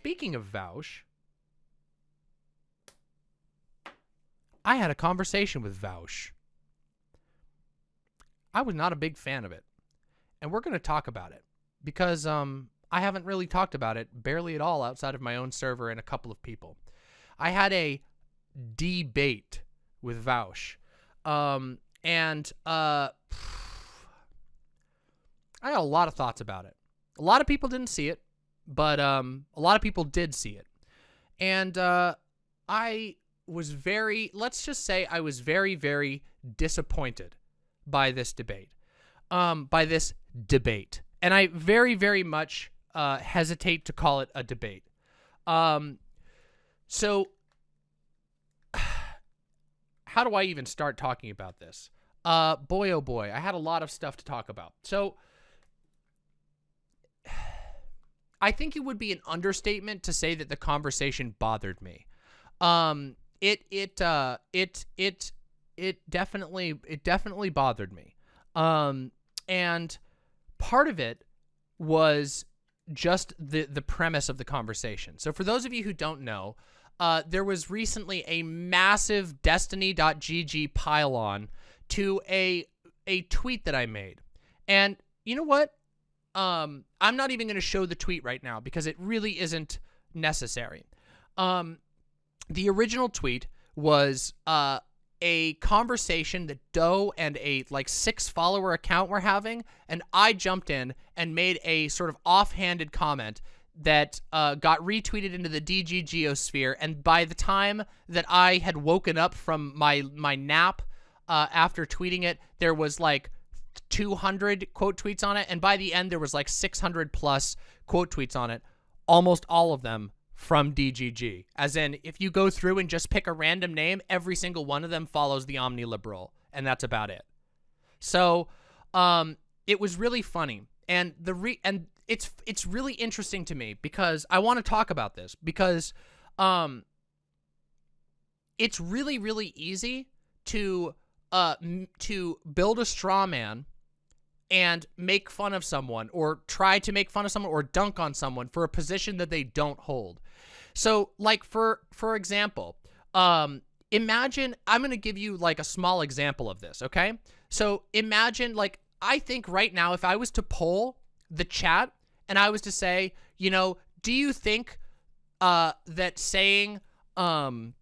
speaking of Vaush, I had a conversation with Vaush. I was not a big fan of it. And we're going to talk about it because um, I haven't really talked about it barely at all outside of my own server and a couple of people. I had a debate with Vaush. Um, and uh, I had a lot of thoughts about it. A lot of people didn't see it, but um, a lot of people did see it. And uh, I was very, let's just say I was very, very disappointed by this debate, um, by this debate. And I very, very much uh, hesitate to call it a debate. Um, so how do I even start talking about this? Uh, boy, oh boy, I had a lot of stuff to talk about. So I think it would be an understatement to say that the conversation bothered me. Um, it, it, uh, it, it, it definitely, it definitely bothered me. Um, and part of it was just the, the premise of the conversation. So for those of you who don't know, uh, there was recently a massive Destiny.gg pylon to a a tweet that I made. And you know what? Um, I'm not even going to show the tweet right now because it really isn't necessary. Um, the original tweet was uh, a conversation that Doe and a like six follower account were having, and I jumped in and made a sort of offhanded comment that uh, got retweeted into the DG geosphere, and by the time that I had woken up from my my nap uh, after tweeting it, there was like 200 quote tweets on it, and by the end there was like 600 plus quote tweets on it, almost all of them from DGG. As in, if you go through and just pick a random name, every single one of them follows the omniliberal, and that's about it. So, um, it was really funny, and the re and it's it's really interesting to me because I want to talk about this because um it's really really easy to uh to build a straw man and make fun of someone or try to make fun of someone or dunk on someone for a position that they don't hold. So like for for example, um imagine I'm going to give you like a small example of this, okay? So imagine like I think right now if I was to poll the chat and I was to say, you know, do you think uh, that saying um,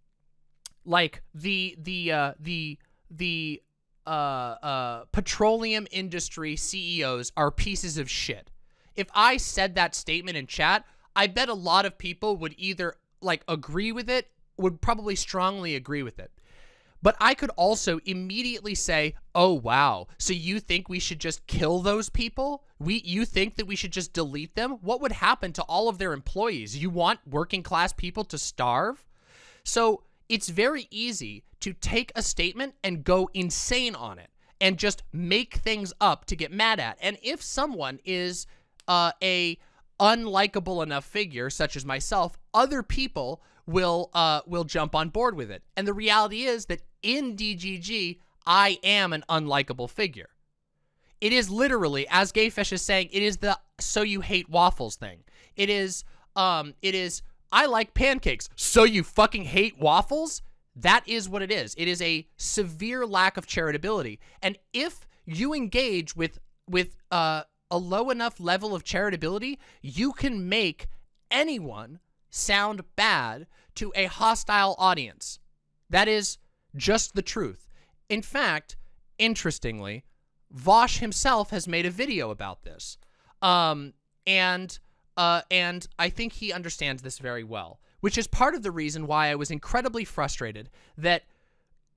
like the the uh, the the uh, uh, petroleum industry CEOs are pieces of shit? If I said that statement in chat, I bet a lot of people would either like agree with it, would probably strongly agree with it. But I could also immediately say, oh, wow, so you think we should just kill those people? We, You think that we should just delete them? What would happen to all of their employees? You want working class people to starve? So it's very easy to take a statement and go insane on it and just make things up to get mad at. And if someone is uh, a unlikable enough figure, such as myself, other people will uh, will jump on board with it. And the reality is that in DGG, I am an unlikable figure. It is literally, as Gayfish is saying, it is the so you hate waffles thing. It is, um, it is, I like pancakes, so you fucking hate waffles? That is what it is. It is a severe lack of charitability. And if you engage with, with, uh, a low enough level of charitability, you can make anyone sound bad to a hostile audience. That is just the truth. In fact, interestingly, Vaush himself has made a video about this. Um, and, uh, and I think he understands this very well, which is part of the reason why I was incredibly frustrated that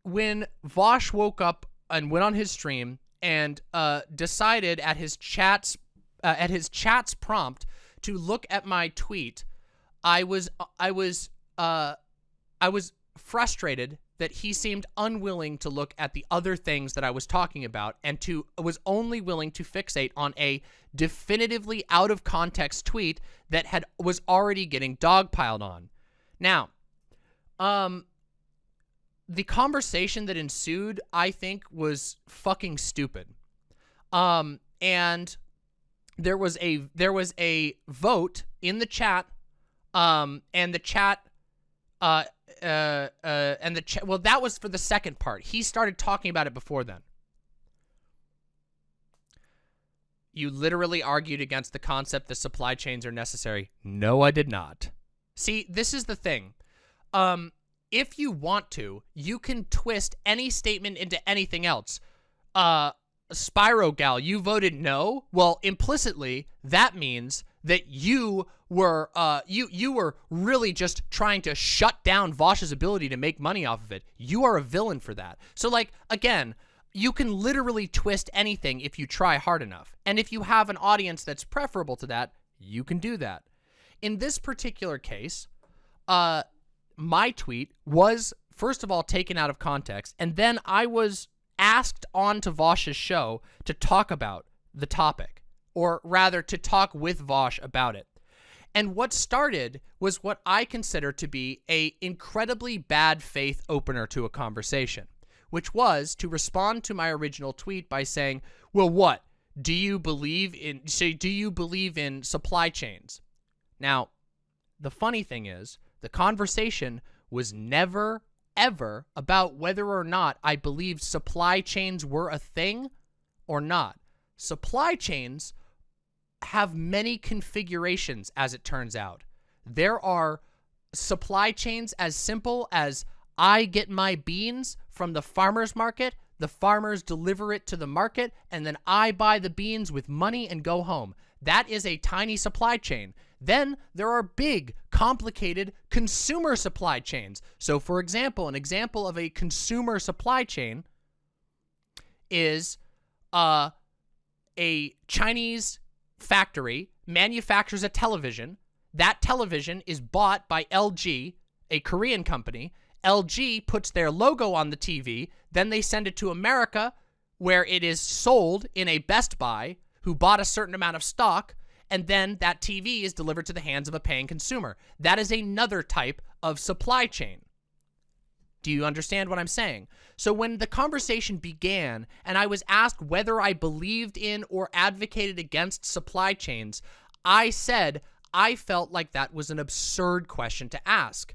when Vaush woke up and went on his stream and uh, decided at his chats uh, at his chat's prompt to look at my tweet, I was I was uh, I was frustrated that he seemed unwilling to look at the other things that I was talking about and to was only willing to fixate on a definitively out of context tweet that had was already getting dogpiled on. Now, um the conversation that ensued, I think, was fucking stupid. Um and there was a there was a vote in the chat Um, and the chat, uh, uh, uh, and the well, that was for the second part. He started talking about it before then. You literally argued against the concept that supply chains are necessary. No, I did not. See, this is the thing. Um, if you want to, you can twist any statement into anything else. Uh, Spyro Gal, you voted no. Well, implicitly, that means that you were uh you you were really just trying to shut down Vaush's ability to make money off of it. You are a villain for that. So like again, you can literally twist anything if you try hard enough. And if you have an audience that's preferable to that, you can do that. In this particular case, uh my tweet was first of all taken out of context and then I was asked on to Vaush's show to talk about the topic, or rather to talk with Vaush about it. And what started was what I consider to be a incredibly bad faith opener to a conversation, which was to respond to my original tweet by saying, well, what? Do you believe in, say, do you believe in supply chains? Now, the funny thing is, the conversation was never ever about whether or not I believed supply chains were a thing or not. Supply chains have many configurations, as it turns out. There are supply chains as simple as I get my beans from the farmer's market, the farmers deliver it to the market, and then I buy the beans with money and go home. That is a tiny supply chain. Then there are big, complicated consumer supply chains. So for example, an example of a consumer supply chain is uh, a Chinese factory manufactures a television. That television is bought by LG, a Korean company. LG puts their logo on the TV, then they send it to America where it is sold in a Best Buy who bought a certain amount of stock and then that TV is delivered to the hands of a paying consumer. That is another type of supply chain. Do you understand what I'm saying? So when the conversation began and I was asked whether I believed in or advocated against supply chains, I said I felt like that was an absurd question to ask.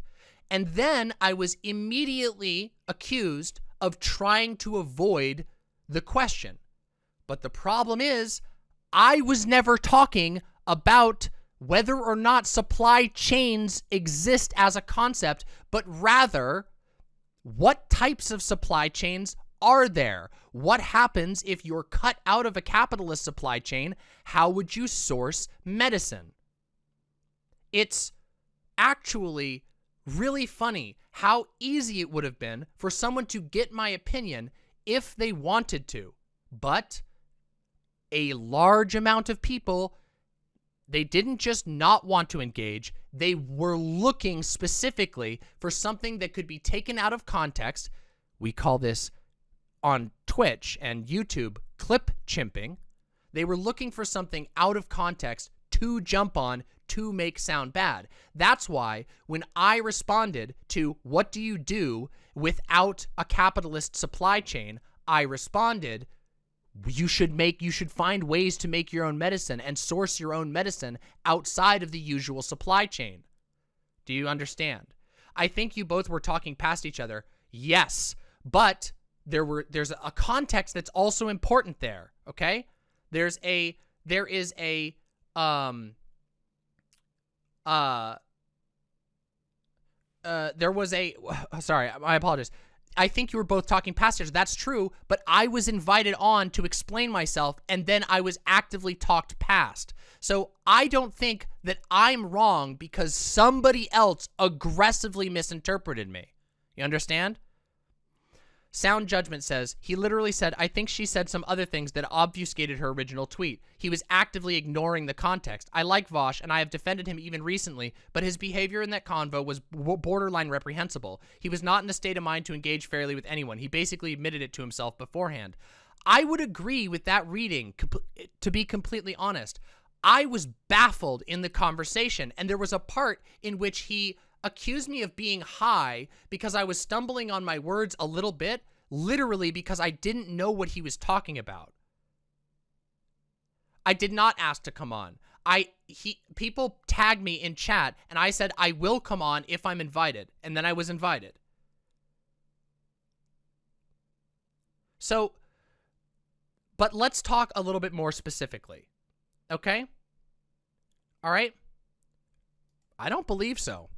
And then I was immediately accused of trying to avoid the question. But the problem is I was never talking about whether or not supply chains exist as a concept, but rather what types of supply chains are there? What happens if you're cut out of a capitalist supply chain? How would you source medicine? It's actually really funny how easy it would have been for someone to get my opinion if they wanted to. But a large amount of people, they didn't just not want to engage, they were looking specifically for something that could be taken out of context. We call this on Twitch and YouTube clip chimping. They were looking for something out of context to jump on to make sound bad. That's why when I responded to what do you do without a capitalist supply chain, I responded you should make you should find ways to make your own medicine and source your own medicine outside of the usual supply chain. Do you understand? I think you both were talking past each other. Yes, but there were there's a context that's also important there, okay? There's a there is a um uh uh there was a sorry, I apologize. I think you were both talking past each other. That's true, but I was invited on to explain myself, and then I was actively talked past. So I don't think that I'm wrong because somebody else aggressively misinterpreted me. You understand? Sound Judgment says, he literally said, I think she said some other things that obfuscated her original tweet. He was actively ignoring the context. I like Vaush, and I have defended him even recently, but his behavior in that convo was borderline reprehensible. He was not in a state of mind to engage fairly with anyone. He basically admitted it to himself beforehand. I would agree with that reading, to be completely honest. I was baffled in the conversation, and there was a part in which he accused me of being high because I was stumbling on my words a little bit, literally because I didn't know what he was talking about. I did not ask to come on. I he people tagged me in chat and I said I will come on if I'm invited and then I was invited. So but let's talk a little bit more specifically. Okay? All right? I don't believe so.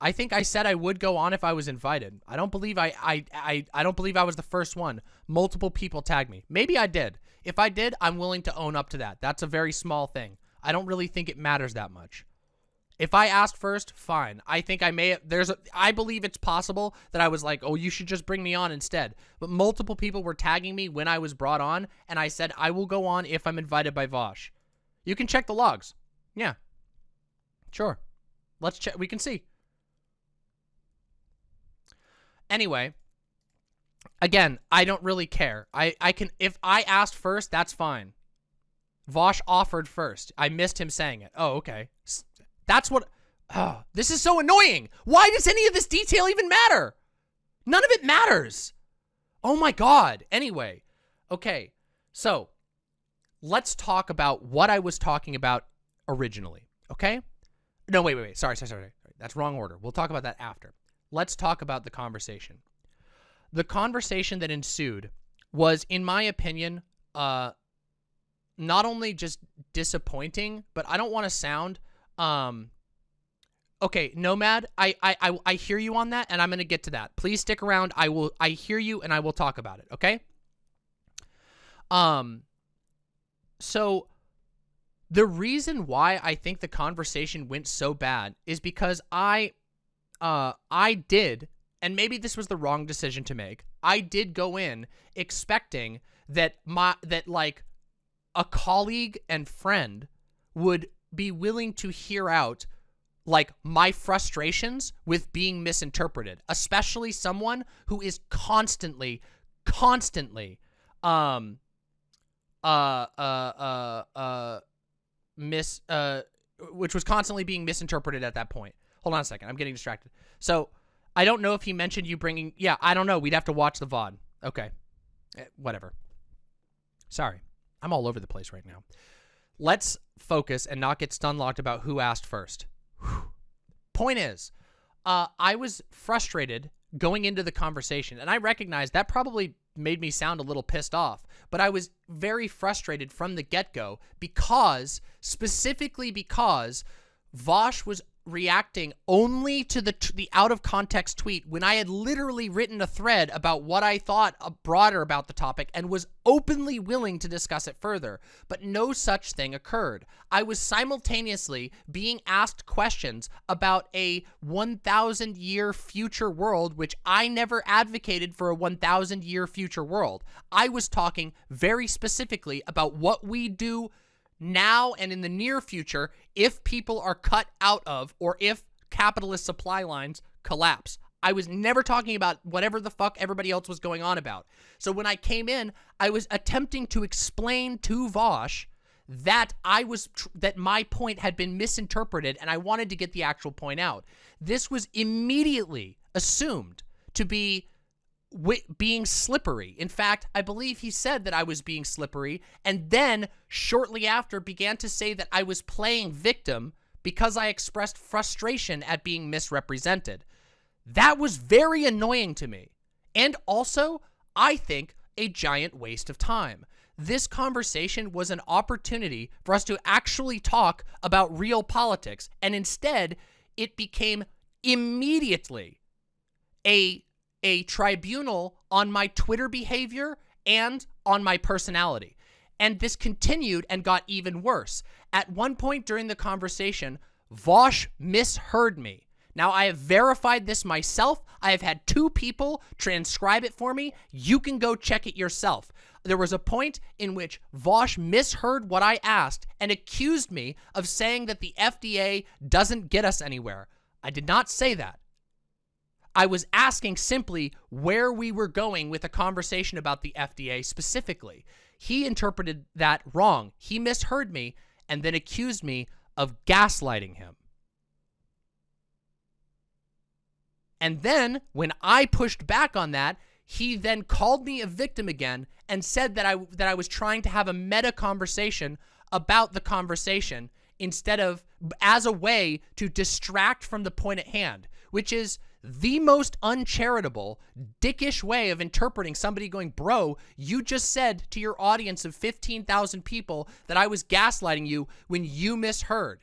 I think I said I would go on if I was invited. I don't believe I I I, I don't believe I was the first one. Multiple people tagged me. Maybe I did. If I did, I'm willing to own up to that. That's a very small thing. I don't really think it matters that much. If I asked first, fine. I think I may there's a, I believe it's possible that I was like, "Oh, you should just bring me on instead." But multiple people were tagging me when I was brought on, and I said I will go on if I'm invited by Vaush. You can check the logs. Yeah. Sure. Let's check we can see. Anyway, again, I don't really care. I I can if I asked first, that's fine. Vaush offered first. I missed him saying it. Oh, okay. That's what... Oh, this is so annoying. Why does any of this detail even matter? None of it matters. Oh my god. Anyway. Okay. So, let's talk about what I was talking about originally. Okay? No, wait, wait, wait. Sorry, sorry, sorry. That's wrong order. We'll talk about that after. Let's talk about the conversation. The conversation that ensued was, in my opinion, uh, not only just disappointing, but I don't want to sound um okay, Nomad, I, I I I hear you on that and I'm going to get to that. Please stick around. I will I hear you and I will talk about it, okay? Um so the reason why I think the conversation went so bad is because I uh I did and maybe this was the wrong decision to make. I did go in expecting that my that like a colleague and friend would be willing to hear out like my frustrations with being misinterpreted, especially someone who is constantly, constantly, um, uh, uh, uh, uh, mis, uh, which was constantly being misinterpreted at that point. Hold on a second. I'm getting distracted. So I don't know if he mentioned you bringing, yeah, I don't know. We'd have to watch the VOD. Okay. Eh, whatever. Sorry. I'm all over the place right now. Let's focus and not get stun locked about who asked first. Whew. Point is, uh, I was frustrated going into the conversation, and I recognize that probably made me sound a little pissed off, but I was very frustrated from the get-go because, specifically because, Vaush was reacting only to the the out of context tweet when I had literally written a thread about what I thought uh, broader about the topic and was openly willing to discuss it further. But no such thing occurred. I was simultaneously being asked questions about a 1,000 year future world, which I never advocated for a 1,000 year future world. I was talking very specifically about what we do now and in the near future if people are cut out of or if capitalist supply lines collapse. I was never talking about whatever the fuck everybody else was going on about. So when I came in, I was attempting to explain to Vaush that I was that my point had been misinterpreted and I wanted to get the actual point out. This was immediately assumed to be being slippery. In fact, I believe he said that I was being slippery and then shortly after began to say that I was playing victim because I expressed frustration at being misrepresented. That was very annoying to me. And also, I think, a giant waste of time. This conversation was an opportunity for us to actually talk about real politics, and instead, it became immediately a a tribunal on my Twitter behavior and on my personality. And this continued and got even worse. At one point during the conversation, Vaush misheard me. Now, I have verified this myself. I have had two people transcribe it for me. You can go check it yourself. There was a point in which Vaush misheard what I asked and accused me of saying that the FDA doesn't get us anywhere. I did not say that. I was asking simply where we were going with a conversation about the FDA specifically. He interpreted that wrong. He misheard me and then accused me of gaslighting him. And then when I pushed back on that, he then called me a victim again and said that I that I was trying to have a meta conversation about the conversation instead of as a way to distract from the point at hand, which is the most uncharitable, dickish way of interpreting somebody going, bro, you just said to your audience of 15,000 people that I was gaslighting you when you misheard.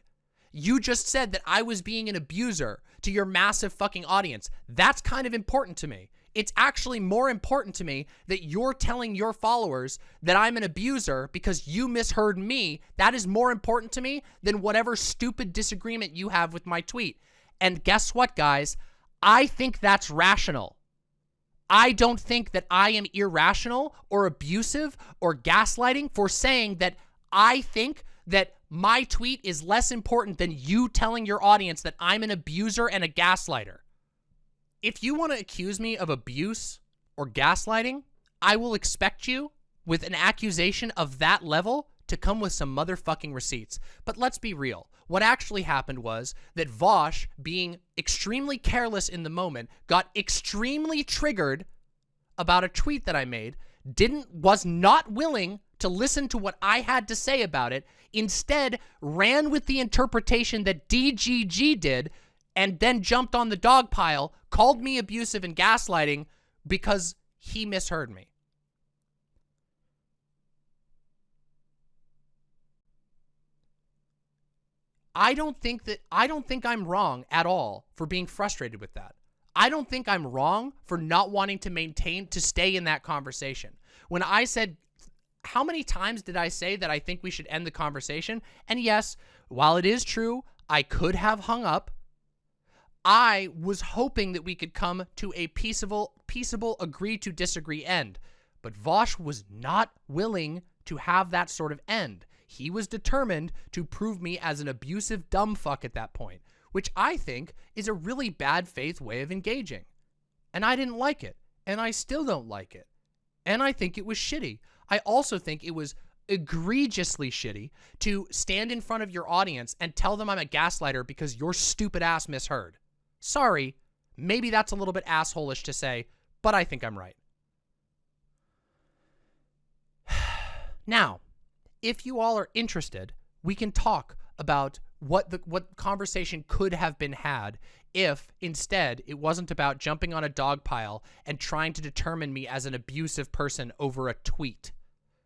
You just said that I was being an abuser to your massive fucking audience. That's kind of important to me. It's actually more important to me that you're telling your followers that I'm an abuser because you misheard me. That is more important to me than whatever stupid disagreement you have with my tweet. And guess what, guys? I think that's rational. I don't think that I am irrational or abusive or gaslighting for saying that I think that my tweet is less important than you telling your audience that I'm an abuser and a gaslighter. If you want to accuse me of abuse or gaslighting, I will expect you with an accusation of that level to come with some motherfucking receipts. But let's be real. What actually happened was that Vaush, being extremely careless in the moment, got extremely triggered about a tweet that I made, didn't was not willing to listen to what I had to say about it, instead ran with the interpretation that DGG did and then jumped on the dog pile, called me abusive and gaslighting because he misheard me. I don't think that I don't think I'm wrong at all for being frustrated with that. I don't think I'm wrong for not wanting to maintain to stay in that conversation. When I said how many times did I say that I think we should end the conversation? And yes, while it is true, I could have hung up. I was hoping that we could come to a peaceable, peaceable agree to disagree end. But Vaush was not willing to have that sort of end. He was determined to prove me as an abusive dumb fuck at that point, which I think is a really bad faith way of engaging. And I didn't like it. And I still don't like it. And I think it was shitty. I also think it was egregiously shitty to stand in front of your audience and tell them I'm a gaslighter because your stupid ass misheard. Sorry, maybe that's a little bit assholish to say, but I think I'm right. now, if you all are interested, we can talk about what the what conversation could have been had if instead it wasn't about jumping on a dog pile and trying to determine me as an abusive person over a tweet.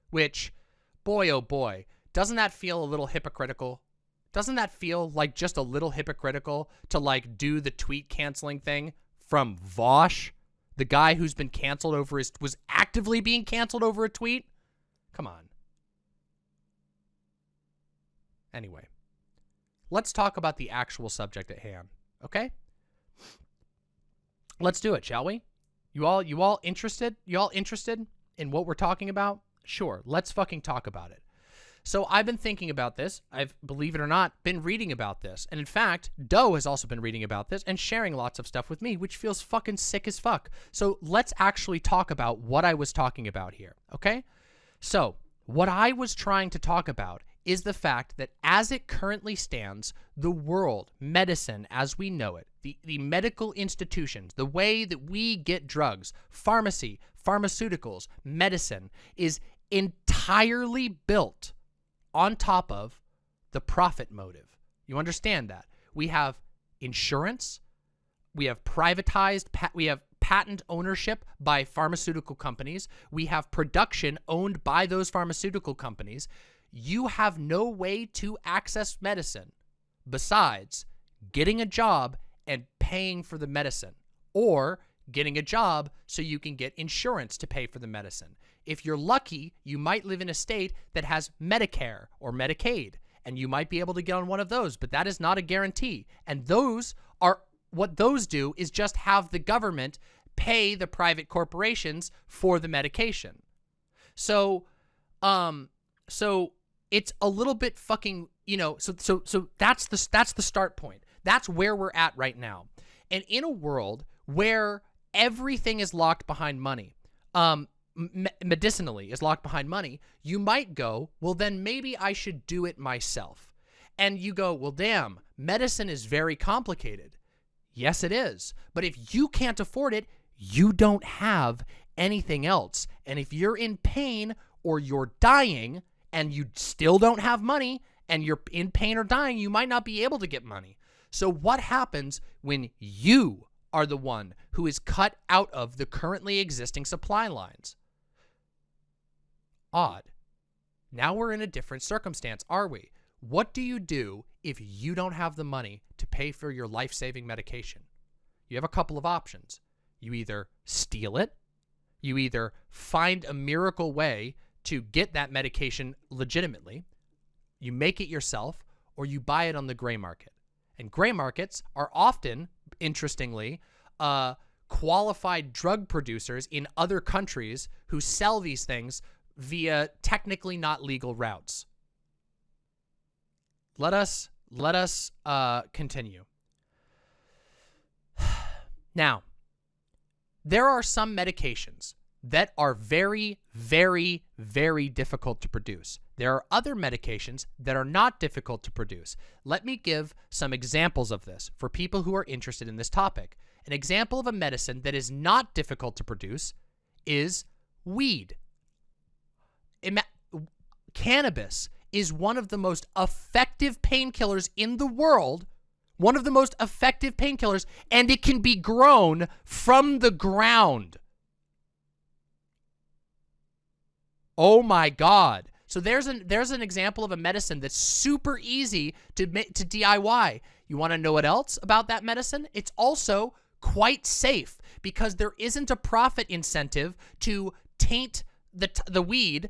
Which, boy oh boy, doesn't that feel a little hypocritical? Doesn't that feel like just a little hypocritical to like do the tweet canceling thing from Vaush, The guy who's been canceled over his was actively being canceled over a tweet? Come on. Anyway, let's talk about the actual subject at hand, okay? Let's do it, shall we? You all you all interested? You all interested in what we're talking about? Sure, let's fucking talk about it. So I've been thinking about this. I've, believe it or not, been reading about this. And in fact, Doe has also been reading about this and sharing lots of stuff with me, which feels fucking sick as fuck. So let's actually talk about what I was talking about here, okay? So what I was trying to talk about is the fact that as it currently stands, the world, medicine as we know it, the, the medical institutions, the way that we get drugs, pharmacy, pharmaceuticals, medicine, is entirely built on top of the profit motive. You understand that? We have insurance, we have privatized, we have patent ownership by pharmaceutical companies, we have production owned by those pharmaceutical companies, you have no way to access medicine besides getting a job and paying for the medicine or getting a job so you can get insurance to pay for the medicine. If you're lucky, you might live in a state that has Medicare or Medicaid, and you might be able to get on one of those, but that is not a guarantee. And those are what those do is just have the government pay the private corporations for the medication. So, um, so it's a little bit fucking, you know, so so so that's the that's the start point. That's where we're at right now. And in a world where everything is locked behind money, um me medicinally is locked behind money, you might go, well then maybe I should do it myself. And you go, well damn, medicine is very complicated. Yes, it is. But if you can't afford it, you don't have anything else. And if you're in pain or you're dying, and you still don't have money and you're in pain or dying, you might not be able to get money. So what happens when you are the one who is cut out of the currently existing supply lines? Odd. Now we're in a different circumstance, are we? What do you do if you don't have the money to pay for your life-saving medication? You have a couple of options. You either steal it, you either find a miracle way to get that medication legitimately, you make it yourself, or you buy it on the gray market. And gray markets are often, interestingly, uh, qualified drug producers in other countries who sell these things via technically not legal routes. Let us let us uh, continue. now, there are some medications that are very, very, very difficult to produce. There are other medications that are not difficult to produce. Let me give some examples of this for people who are interested in this topic. An example of a medicine that is not difficult to produce is weed. Ima cannabis is one of the most effective painkillers in the world, one of the most effective painkillers, and it can be grown from the ground. Oh my God. So there's an there's an example of a medicine that's super easy to to DIY. You want to know what else about that medicine? It's also quite safe because there isn't a profit incentive to taint the the weed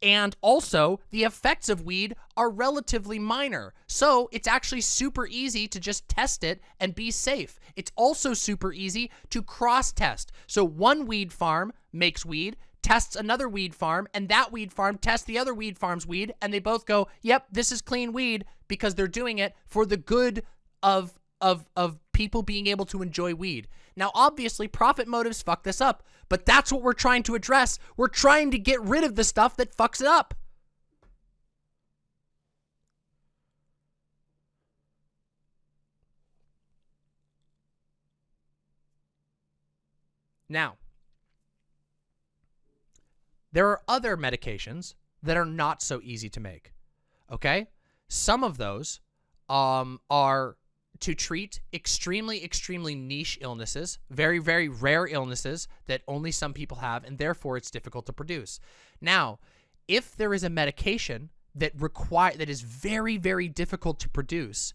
and also the effects of weed are relatively minor. So it's actually super easy to just test it and be safe. It's also super easy to cross test. So one weed farm makes weed, tests another weed farm, and that weed farm tests the other weed farm's weed, and they both go, yep, this is clean weed because they're doing it for the good of of of people being able to enjoy weed. Now, obviously, profit motives fuck this up, but that's what we're trying to address. We're trying to get rid of the stuff that fucks it up. Now, there are other medications that are not so easy to make. Okay? Some of those um, are to treat extremely, extremely niche illnesses, very, very rare illnesses that only some people have, and therefore it's difficult to produce. Now, if there is a medication that require that is very, very difficult to produce,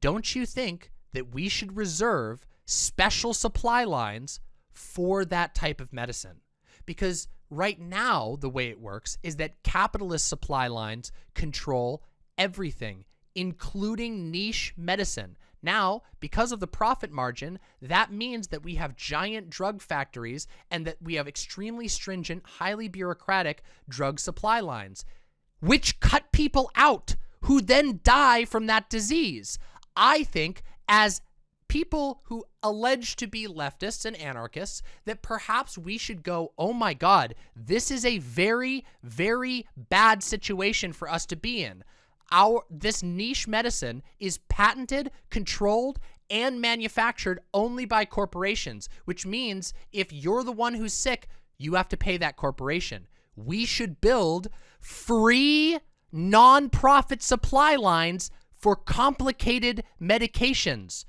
don't you think that we should reserve special supply lines for that type of medicine? Because right now, the way it works is that capitalist supply lines control everything, including niche medicine. Now, because of the profit margin, that means that we have giant drug factories and that we have extremely stringent, highly bureaucratic drug supply lines, which cut people out who then die from that disease. I think as people who allege to be leftists and anarchists that perhaps we should go, oh my God, this is a very, very bad situation for us to be in. Our This niche medicine is patented, controlled, and manufactured only by corporations, which means if you're the one who's sick, you have to pay that corporation. We should build free non-profit supply lines for complicated medications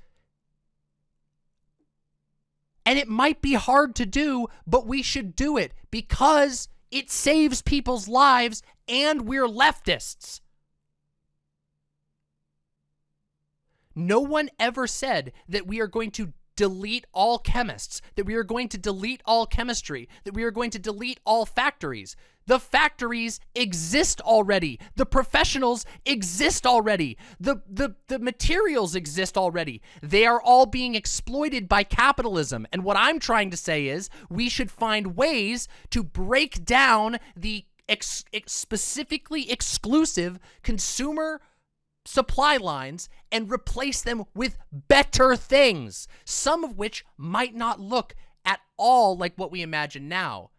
and it might be hard to do, but we should do it because it saves people's lives and we're leftists. No one ever said that we are going to delete all chemists, that we are going to delete all chemistry, that we are going to delete all factories. The factories exist already. The professionals exist already. The, the, the materials exist already. They are all being exploited by capitalism. And what I'm trying to say is we should find ways to break down the ex ex specifically exclusive consumer supply lines and replace them with better things, some of which might not look at all like what we imagine now.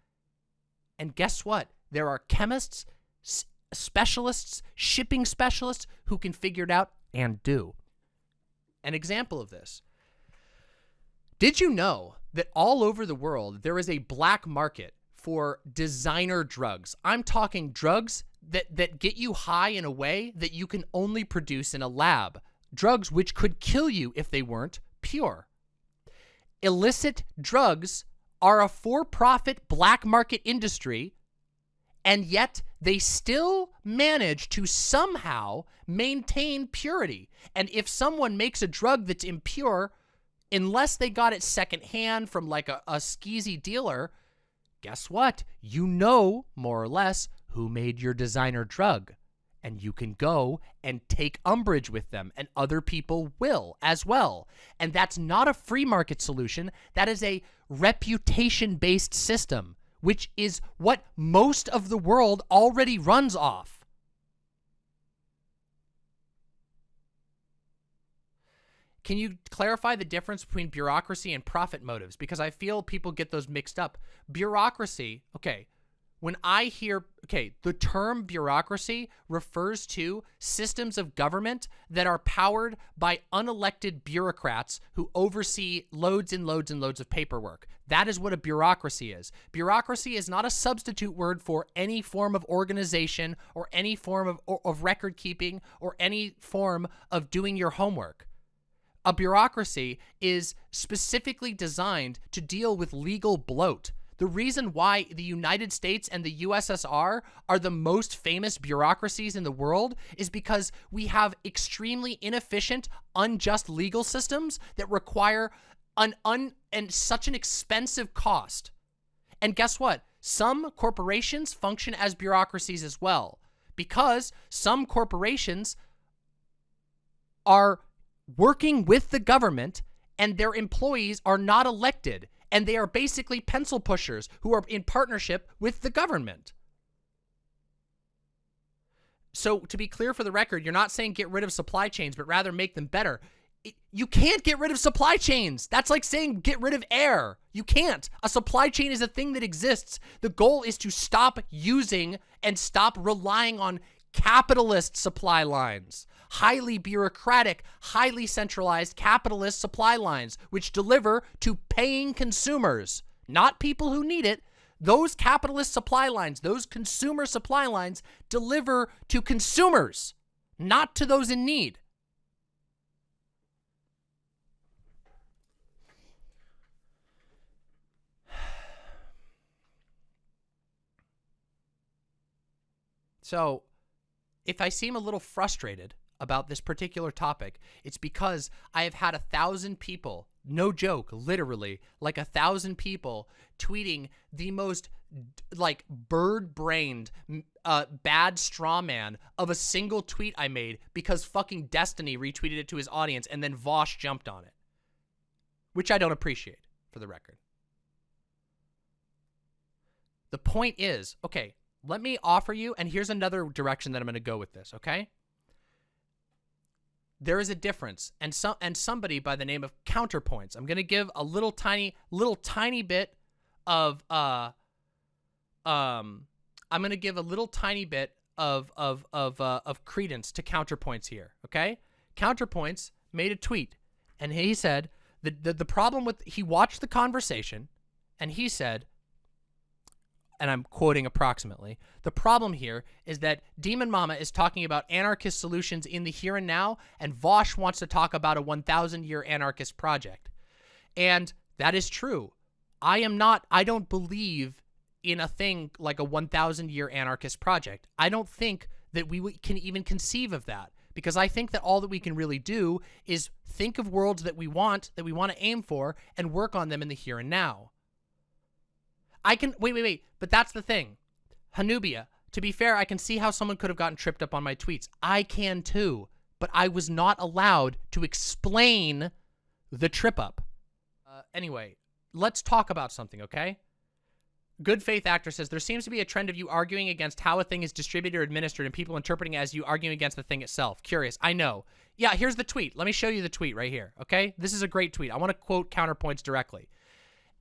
And guess what? There are chemists, specialists, shipping specialists who can figure it out and do. An example of this. Did you know that all over the world there is a black market for designer drugs. I'm talking drugs that, that get you high in a way that you can only produce in a lab. Drugs which could kill you if they weren't pure. Illicit drugs are a for-profit black market industry and yet they still manage to somehow maintain purity. And if someone makes a drug that's impure, unless they got it secondhand from like a, a skeezy dealer, guess what? You know, more or less, who made your designer drug. And you can go and take umbrage with them, and other people will as well. And that's not a free market solution. That is a reputation-based system which is what most of the world already runs off. Can you clarify the difference between bureaucracy and profit motives? Because I feel people get those mixed up. Bureaucracy, okay, when I hear, okay, the term bureaucracy refers to systems of government that are powered by unelected bureaucrats who oversee loads and loads and loads of paperwork. That is what a bureaucracy is. Bureaucracy is not a substitute word for any form of organization or any form of, of record keeping or any form of doing your homework. A bureaucracy is specifically designed to deal with legal bloat the reason why the United States and the USSR are the most famous bureaucracies in the world is because we have extremely inefficient, unjust legal systems that require an un and such an expensive cost. And guess what? Some corporations function as bureaucracies as well because some corporations are working with the government and their employees are not elected and they are basically pencil pushers who are in partnership with the government. So to be clear for the record, you're not saying get rid of supply chains, but rather make them better. You can't get rid of supply chains. That's like saying get rid of air. You can't. A supply chain is a thing that exists. The goal is to stop using and stop relying on capitalist supply lines highly bureaucratic, highly centralized capitalist supply lines, which deliver to paying consumers, not people who need it. Those capitalist supply lines, those consumer supply lines deliver to consumers, not to those in need. So, if I seem a little frustrated about this particular topic, it's because I have had a thousand people, no joke, literally, like a thousand people tweeting the most like bird-brained uh, bad straw man of a single tweet I made because fucking Destiny retweeted it to his audience and then Vaush jumped on it. Which I don't appreciate, for the record. The point is, okay, let me offer you, and here's another direction that I'm going to go with this, okay? there is a difference and some and somebody by the name of counterpoints i'm going to give a little tiny little tiny bit of uh um i'm going to give a little tiny bit of of of uh, of credence to counterpoints here okay counterpoints made a tweet and he said the, the the problem with he watched the conversation and he said and I'm quoting approximately, the problem here is that Demon Mama is talking about anarchist solutions in the here and now, and Vaush wants to talk about a 1,000 year anarchist project. And that is true. I am not, I don't believe in a thing like a 1,000 year anarchist project. I don't think that we can even conceive of that because I think that all that we can really do is think of worlds that we want, that we want to aim for, and work on them in the here and now. I can wait, wait, wait. But that's the thing. Hanubia, to be fair, I can see how someone could have gotten tripped up on my tweets. I can too. But I was not allowed to explain the trip up. Uh, anyway, let's talk about something, okay? Good Faith Actor says, there seems to be a trend of you arguing against how a thing is distributed or administered and people interpreting as you arguing against the thing itself. Curious. I know. Yeah, here's the tweet. Let me show you the tweet right here, okay? This is a great tweet. I want to quote counterpoints directly.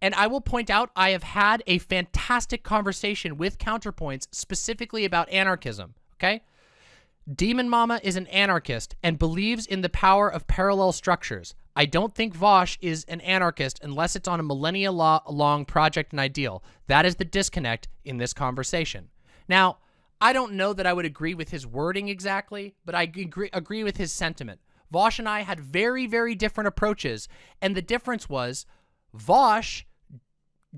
And I will point out, I have had a fantastic conversation with Counterpoints specifically about anarchism, okay? Demon Mama is an anarchist and believes in the power of parallel structures. I don't think Vaush is an anarchist unless it's on a millennia long project and ideal. That is the disconnect in this conversation. Now, I don't know that I would agree with his wording exactly, but I agree, agree with his sentiment. Vaush and I had very, very different approaches, and the difference was Vaush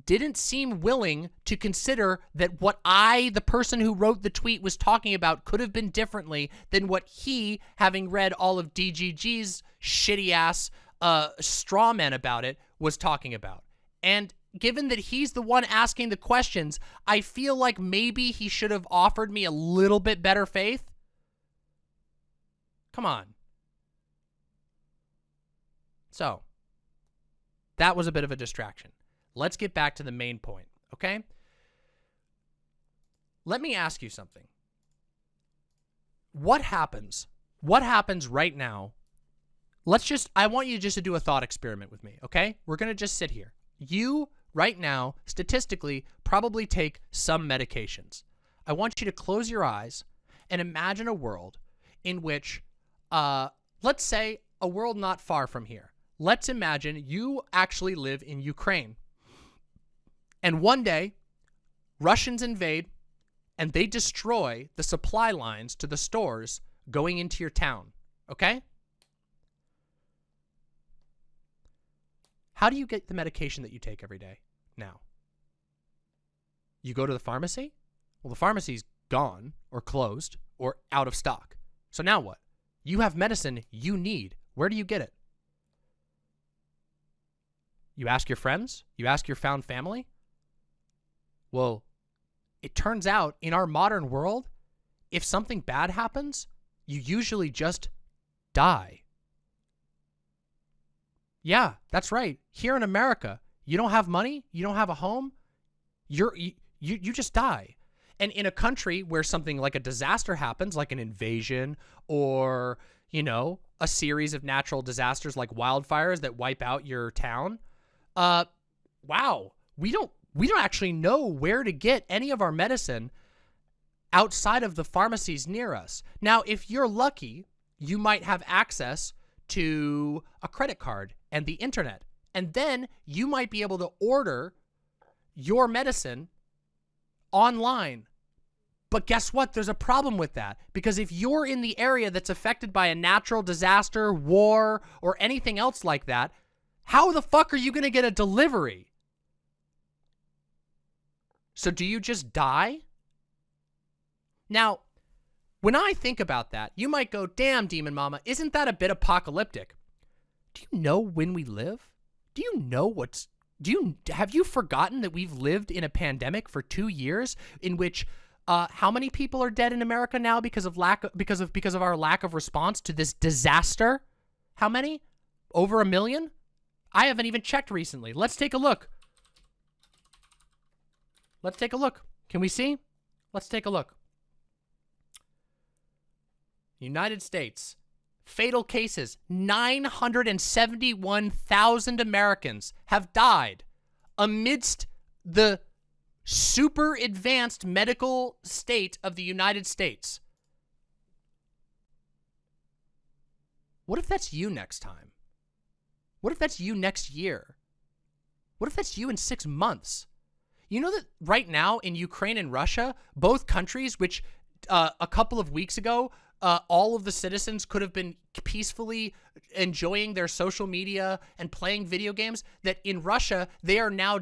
didn't seem willing to consider that what I, the person who wrote the tweet, was talking about could have been differently than what he, having read all of DGG's shitty-ass uh, straw man about it, was talking about. And given that he's the one asking the questions, I feel like maybe he should have offered me a little bit better faith. Come on. So, that was a bit of a distraction. Let's get back to the main point, okay? Let me ask you something. What happens? What happens right now? Let's just, I want you just to do a thought experiment with me, okay? We're going to just sit here. You, right now, statistically, probably take some medications. I want you to close your eyes and imagine a world in which, uh, let's say, a world not far from here. Let's imagine you actually live in Ukraine. And one day, Russians invade and they destroy the supply lines to the stores going into your town. Okay? How do you get the medication that you take every day now? You go to the pharmacy? Well, the pharmacy's gone or closed or out of stock. So now what? You have medicine you need. Where do you get it? You ask your friends? You ask your found family? Well, it turns out in our modern world, if something bad happens, you usually just die. Yeah, that's right. Here in America, you don't have money, you don't have a home, you're you you just die. And in a country where something like a disaster happens, like an invasion or, you know, a series of natural disasters like wildfires that wipe out your town, uh wow, we don't we don't actually know where to get any of our medicine outside of the pharmacies near us. Now, if you're lucky, you might have access to a credit card and the internet. And then you might be able to order your medicine online. But guess what? There's a problem with that. Because if you're in the area that's affected by a natural disaster, war, or anything else like that, how the fuck are you going to get a delivery? So do you just die? Now, when I think about that, you might go, damn, Demon Mama, isn't that a bit apocalyptic? Do you know when we live? Do you know what's... Do you have you forgotten that we've lived in a pandemic for two years in which uh, how many people are dead in America now because of lack of, because of because of our lack of response to this disaster? How many? Over a million? I haven't even checked recently. Let's take a look. Let's take a look. Can we see? Let's take a look. United States. Fatal cases. 971,000 Americans have died amidst the super advanced medical state of the United States. What if that's you next time? What if that's you next year? What if that's you in six months? You know that right now in Ukraine and Russia, both countries, which uh, a couple of weeks ago, uh, all of the citizens could have been peacefully enjoying their social media and playing video games, that in Russia, they are now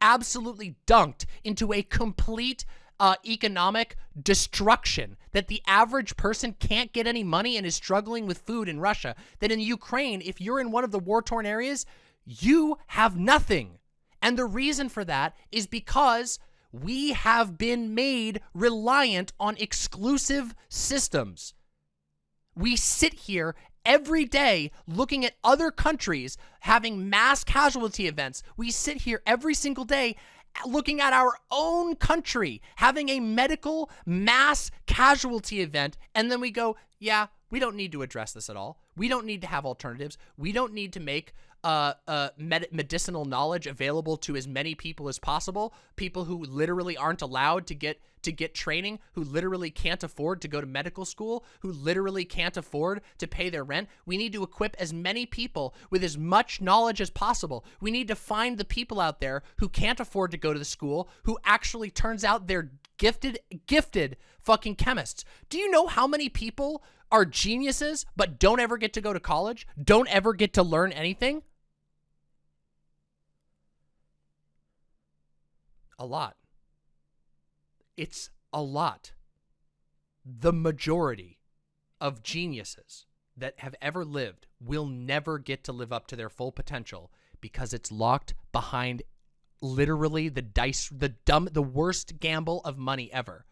absolutely dunked into a complete uh, economic destruction, that the average person can't get any money and is struggling with food in Russia, that in Ukraine, if you're in one of the war-torn areas, you have nothing. And the reason for that is because we have been made reliant on exclusive systems. We sit here every day looking at other countries having mass casualty events. We sit here every single day looking at our own country having a medical mass casualty event. And then we go, yeah, we don't need to address this at all. We don't need to have alternatives. We don't need to make uh, uh, med medicinal knowledge available to as many people as possible. People who literally aren't allowed to get to get training, who literally can't afford to go to medical school, who literally can't afford to pay their rent. We need to equip as many people with as much knowledge as possible. We need to find the people out there who can't afford to go to the school, who actually turns out they're gifted, gifted fucking chemists. Do you know how many people are geniuses but don't ever get to go to college, don't ever get to learn anything? A lot. It's a lot. The majority of geniuses that have ever lived will never get to live up to their full potential because it's locked behind literally the dice, the dumb, the worst gamble of money ever.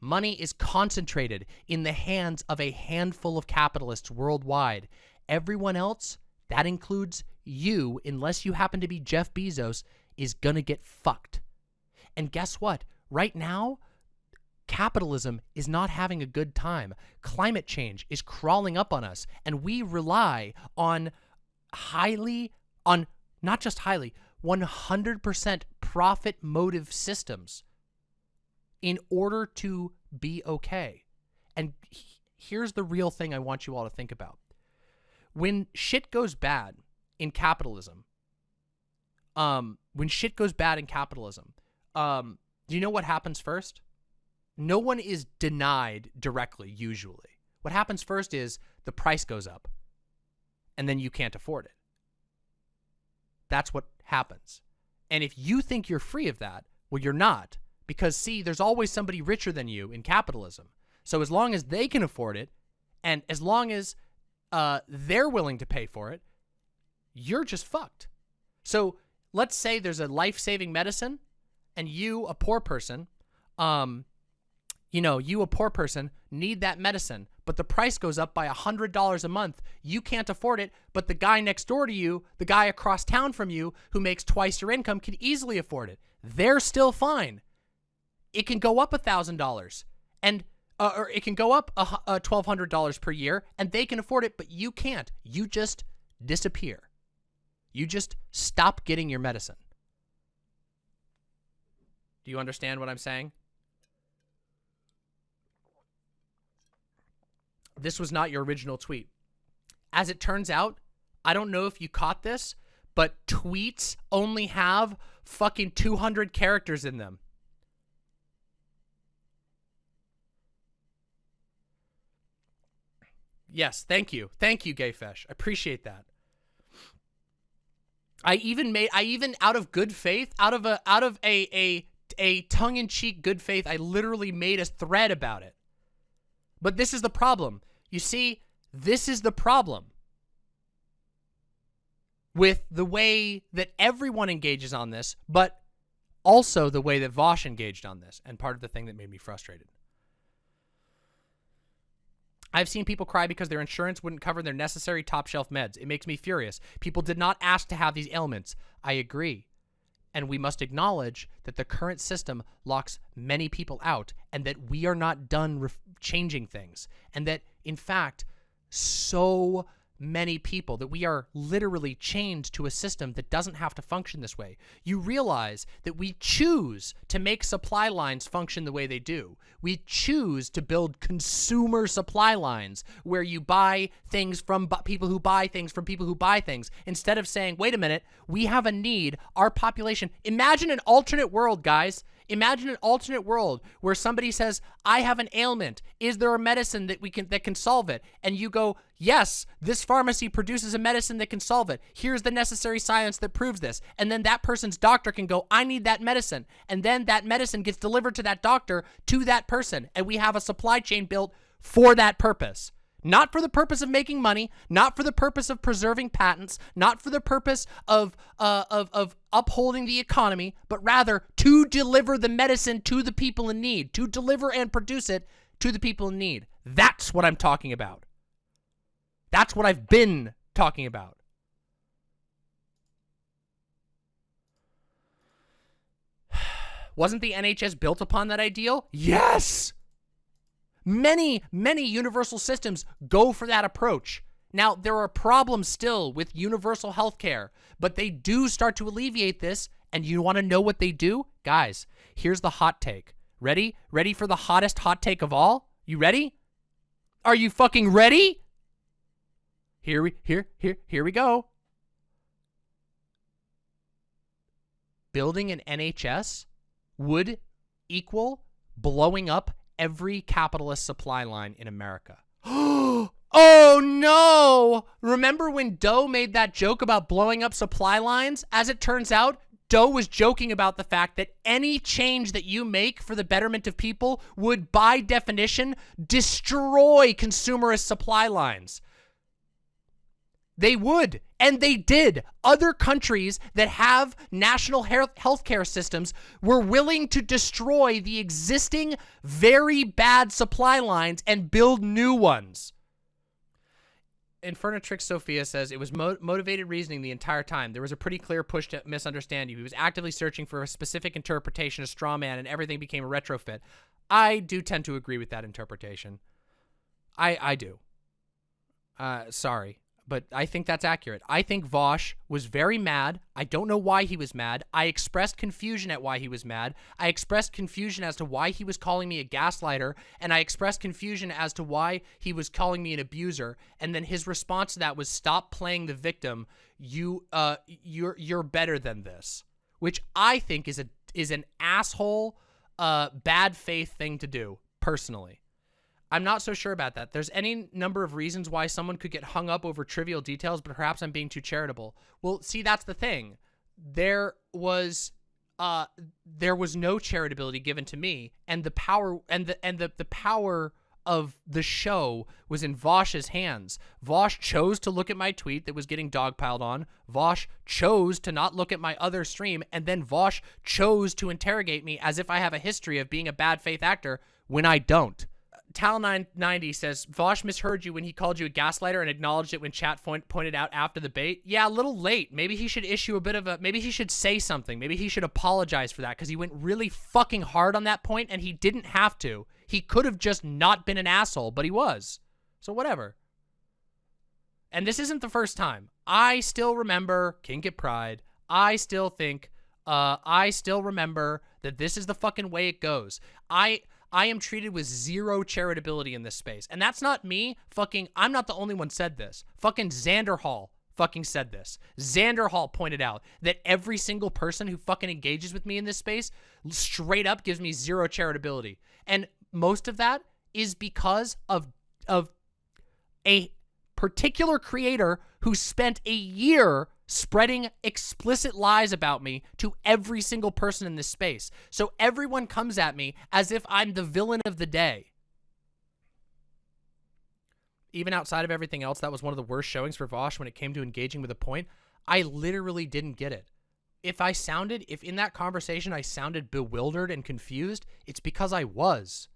Money is concentrated in the hands of a handful of capitalists worldwide. Everyone else, that includes you, unless you happen to be Jeff Bezos, is to get fucked. And guess what? Right now, capitalism is not having a good time. Climate change is crawling up on us, and we rely on highly, on not just highly, 100% profit motive systems in order to be okay. And here's the real thing I want you all to think about. When shit goes bad in capitalism, um, when shit goes bad in capitalism, um, do you know what happens first? No one is denied directly, usually. What happens first is the price goes up, and then you can't afford it. That's what happens. And if you think you're free of that, well, you're not. Because, see, there's always somebody richer than you in capitalism. So as long as they can afford it, and as long as uh, they're willing to pay for it, you're just fucked. So let's say there's a life-saving medicine, and you, a poor person, um, you know, you, a poor person, need that medicine, but the price goes up by a $100 a month. You can't afford it, but the guy next door to you, the guy across town from you who makes twice your income can easily afford it. They're still fine. It can go up a $1,000 and uh, or it can go up a, a $1,200 per year and they can afford it, but you can't. You just disappear. You just stop getting your medicine. Do you understand what I'm saying? This was not your original tweet. As it turns out, I don't know if you caught this, but tweets only have fucking 200 characters in them. Yes, thank you. Thank you, Gayfesh. I appreciate that. I even made I even out of good faith, out of a out of a a a tongue-in-cheek good faith, I literally made a thread about it. But this is the problem. You see, this is the problem with the way that everyone engages on this, but also the way that Vaush engaged on this, and part of the thing that made me frustrated. I've seen people cry because their insurance wouldn't cover their necessary top shelf meds. It makes me furious. People did not ask to have these ailments. I agree. And we must acknowledge that the current system locks many people out and that we are not done changing things. And that, in fact, so many people that we are literally chained to a system that doesn't have to function this way. You realize that we choose to make supply lines function the way they do. We choose to build consumer supply lines where you buy things from people who buy things from people who buy things instead of saying, wait a minute, we have a need, our population. Imagine an alternate world, guys. Imagine an alternate world where somebody says, I have an ailment. Is there a medicine that we can that can solve it? And you go, yes, this pharmacy produces a medicine that can solve it. Here's the necessary science that proves this. And then that person's doctor can go, I need that medicine. And then that medicine gets delivered to that doctor, to that person. And we have a supply chain built for that purpose. Not for the purpose of making money, not for the purpose of preserving patents, not for the purpose of, uh, of, of upholding the economy, but rather to deliver the medicine to the people in need, to deliver and produce it to the people in need. That's what I'm talking about. That's what I've been talking about. Wasn't the NHS built upon that ideal? Yes! Many, many universal systems go for that approach. Now, there are problems still with universal health care, but they do start to alleviate this. And you want to know what they do? Guys, here's the hot take. Ready? Ready for the hottest hot take of all? You ready? Are you fucking ready? Here we here here here we go. Building an NHS would equal blowing up every capitalist supply line in America. oh no! Remember when Doe made that joke about blowing up supply lines? As it turns out, Doe was joking about the fact that any change that you make for the betterment of people would, by definition, destroy consumerist supply lines. They would, and they did. Other countries that have national health care systems were willing to destroy the existing very bad supply lines and build new ones. Infernatrix Sophia says it was mo motivated reasoning the entire time. There was a pretty clear push to misunderstand you. He was actively searching for a specific interpretation of straw man, and everything became a retrofit. I do tend to agree with that interpretation. I I do. Uh, sorry but I think that's accurate. I think Vaush was very mad. I don't know why he was mad. I expressed confusion at why he was mad. I expressed confusion as to why he was calling me a gaslighter, and I expressed confusion as to why he was calling me an abuser. And then his response to that was, "Stop playing the victim. You, uh, you're you're better than this," which I think is a is an asshole, uh, bad faith thing to do personally. I'm not so sure about that. There's any number of reasons why someone could get hung up over trivial details, but perhaps I'm being too charitable. Well, see, that's the thing. There was uh there was no charitability given to me and the power and the and the the power of the show was in Vaush's hands. Vaush chose to look at my tweet that was getting dogpiled on. Vaush chose to not look at my other stream. And then Vaush chose to interrogate me as if I have a history of being a bad faith actor when I don't. Tal990 says, Vaush misheard you when he called you a gaslighter and acknowledged it when chat pointed out after the bait. Yeah, a little late. Maybe he should issue a bit of a, maybe he should say something. Maybe he should apologize for that because he went really fucking hard on that point and he didn't have to. He could have just not been an asshole, but he was. So whatever. And this isn't the first time. I still remember Kink at Pride. I still think, uh, I still remember that this is the fucking way it goes. I, I am treated with zero charitability in this space. And that's not me fucking, I'm not the only one said this. Fucking Xander Hall fucking said this. Xander Hall pointed out that every single person who fucking engages with me in this space straight up gives me zero charitability. And most of that is because of of a particular creator who spent a year spreading explicit lies about me to every single person in this space. So everyone comes at me as if I'm the villain of the day. Even outside of everything else, that was one of the worst showings for Vaush when it came to engaging with a point. I literally didn't get it. If I sounded, if in that conversation I sounded bewildered and confused, it's because I was.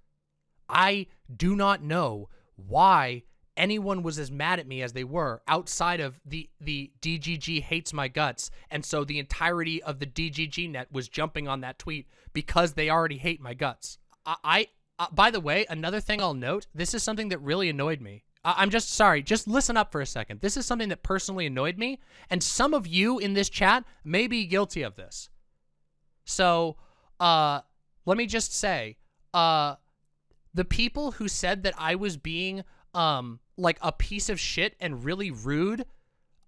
I do not know why anyone was as mad at me as they were outside of the the DGG hates my guts and so the entirety of the DGG net was jumping on that tweet because they already hate my guts. I, I uh, by the way, another thing I'll note, this is something that really annoyed me. I, I'm just sorry, just listen up for a second. This is something that personally annoyed me and some of you in this chat may be guilty of this. So, uh let me just say, uh the people who said that I was being um like a piece of shit and really rude,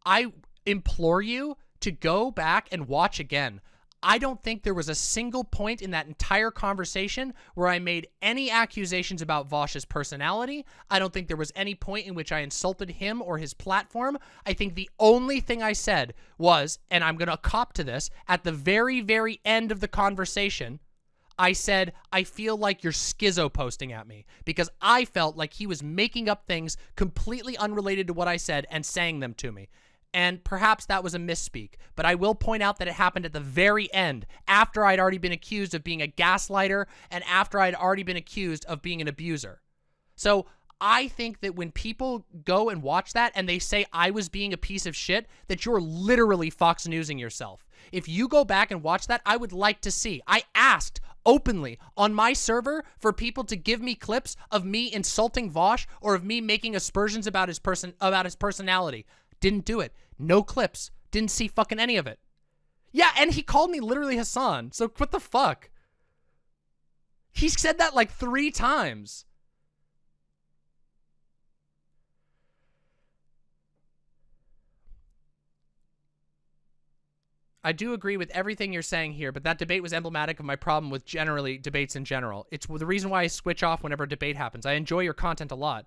I implore you to go back and watch again. I don't think there was a single point in that entire conversation where I made any accusations about Vaush's personality. I don't think there was any point in which I insulted him or his platform. I think the only thing I said was, and I'm going to cop to this, at the very, very end of the conversation, I said, I feel like you're schizo posting at me because I felt like he was making up things completely unrelated to what I said and saying them to me. And perhaps that was a misspeak, but I will point out that it happened at the very end, after I'd already been accused of being a gaslighter and after I'd already been accused of being an abuser. So I think that when people go and watch that and they say I was being a piece of shit, that you're literally Fox Newsing yourself. If you go back and watch that, I would like to see. I asked openly on my server for people to give me clips of me insulting Vaush or of me making aspersions about his person about his personality. Didn't do it. No clips. Didn't see fucking any of it. Yeah, and he called me literally Hassan. So what the fuck? He said that like three times. I do agree with everything you're saying here, but that debate was emblematic of my problem with generally debates in general. It's the reason why I switch off whenever a debate happens. I enjoy your content a lot.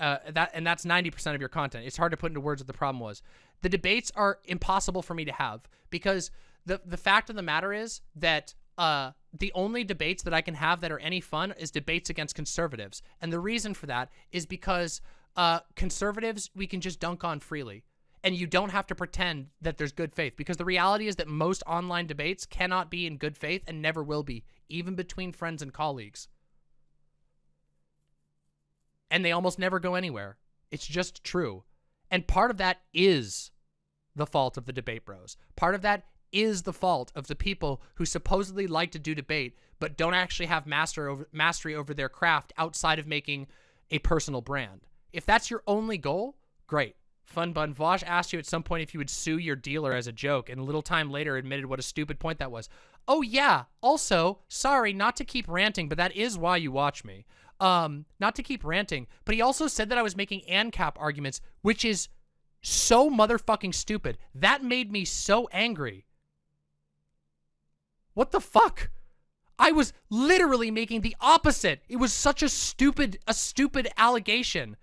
Uh, that and that's 90% of your content. It's hard to put into words what the problem was. The debates are impossible for me to have because the the fact of the matter is that uh, the only debates that I can have that are any fun is debates against conservatives. And the reason for that is because uh, conservatives we can just dunk on freely and you don't have to pretend that there's good faith because the reality is that most online debates cannot be in good faith and never will be, even between friends and colleagues. And they almost never go anywhere. It's just true. And part of that is the fault of the debate bros. Part of that is the fault of the people who supposedly like to do debate but don't actually have master over, mastery over their craft outside of making a personal brand. If that's your only goal, great. Fun Bun Vaush asked you at some point if you would sue your dealer as a joke, and a little time later admitted what a stupid point that was. Oh yeah. Also, sorry, not to keep ranting, but that is why you watch me. Um, not to keep ranting, but he also said that I was making ANCAP arguments, which is so motherfucking stupid. That made me so angry. What the fuck? I was literally making the opposite. It was such a stupid, a stupid allegation.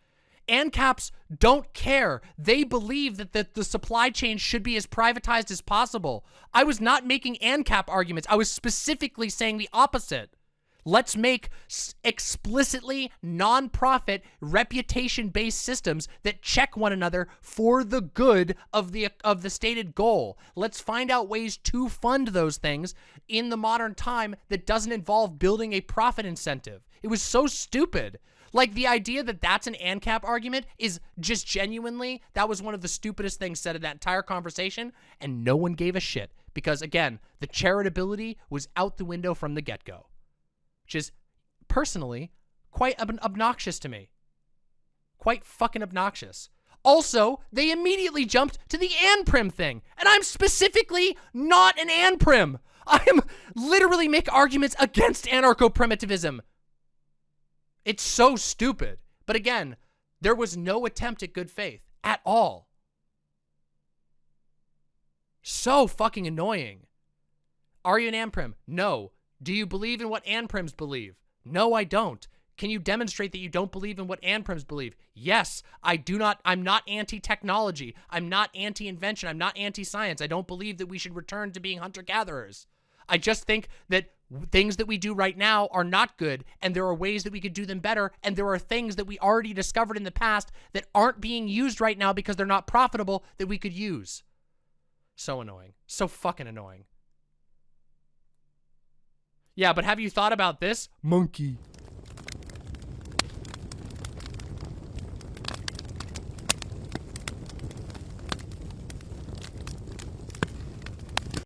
ANCAPs don't care. They believe that the, the supply chain should be as privatized as possible. I was not making ANCAP arguments. I was specifically saying the opposite. Let's make explicitly non-profit reputation-based systems that check one another for the good of the of the stated goal. Let's find out ways to fund those things in the modern time that doesn't involve building a profit incentive. It was so stupid. Like, the idea that that's an ANCAP argument is just genuinely, that was one of the stupidest things said in that entire conversation, and no one gave a shit. Because, again, the charitability was out the window from the get-go. Which is, personally, quite ob obnoxious to me. Quite fucking obnoxious. Also, they immediately jumped to the ANPRIM thing, and I'm specifically not an ANPRIM. I'm literally make arguments against anarcho-primitivism. It's so stupid. But again, there was no attempt at good faith at all. So fucking annoying. Are you an ANPRIM? No. Do you believe in what ANPRIMs believe? No, I don't. Can you demonstrate that you don't believe in what ANPRIMs believe? Yes, I do not. I'm not anti-technology. I'm not anti-invention. I'm not anti-science. I don't believe that we should return to being hunter-gatherers. I just think that things that we do right now are not good and there are ways that we could do them better and there are things that we already discovered in the past that aren't being used right now because they're not profitable that we could use. So annoying. So fucking annoying. Yeah, but have you thought about this? Monkey.